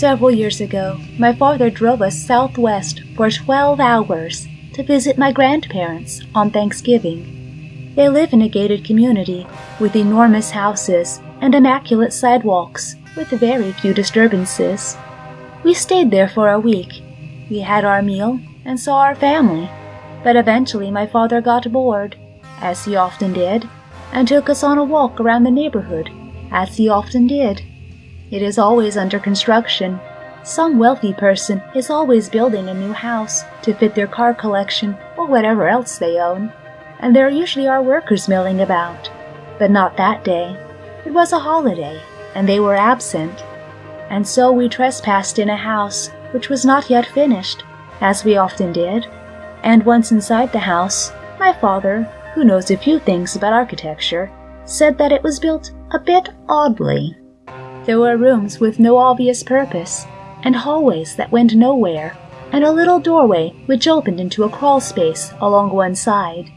Several years ago, my father drove us southwest for 12 hours to visit my grandparents on Thanksgiving. They live in a gated community with enormous houses and immaculate sidewalks with very few disturbances. We stayed there for a week. We had our meal and saw our family, but eventually my father got bored, as he often did, and took us on a walk around the neighborhood, as he often did. It is always under construction. Some wealthy person is always building a new house to fit their car collection or whatever else they own, and there usually are workers milling about. But not that day. It was a holiday, and they were absent. And so we trespassed in a house which was not yet finished, as we often did. And once inside the house, my father, who knows a few things about architecture, said that it was built a bit oddly. There were rooms with no obvious purpose, and hallways that went nowhere, and a little doorway which opened into a crawl space along one side.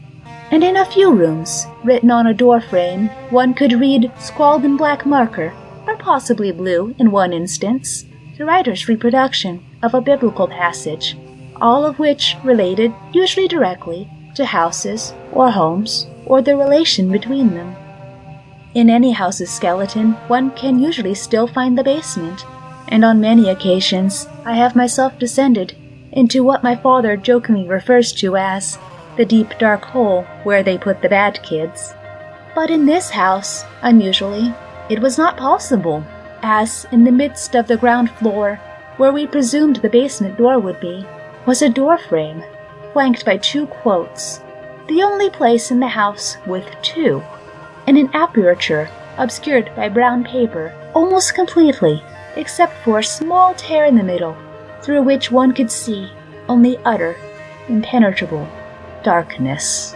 And in a few rooms, written on a door frame, one could read, scrawled in black marker, or possibly blue in one instance, the writer's reproduction of a biblical passage, all of which related, usually directly, to houses or homes or the relation between them. In any house's skeleton, one can usually still find the basement, and on many occasions I have myself descended into what my father jokingly refers to as the deep dark hole where they put the bad kids. But in this house, unusually, it was not possible, as in the midst of the ground floor, where we presumed the basement door would be, was a door frame, flanked by two quotes, the only place in the house with two and an aperture obscured by brown paper almost completely, except for a small tear in the middle, through which one could see only utter, impenetrable darkness.